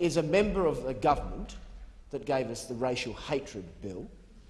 is a member of the government that gave us the racial hatred bill,